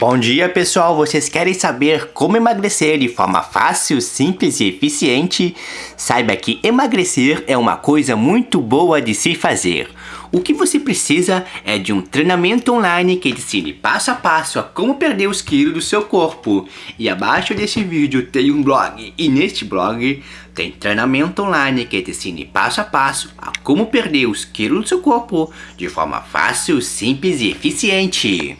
Bom dia pessoal, vocês querem saber como emagrecer de forma fácil, simples e eficiente? Saiba que emagrecer é uma coisa muito boa de se fazer. O que você precisa é de um treinamento online que ensine passo a passo a como perder os quilos do seu corpo. E abaixo desse vídeo tem um blog, e neste blog tem treinamento online que te ensine passo a passo a como perder os quilos do seu corpo de forma fácil, simples e eficiente.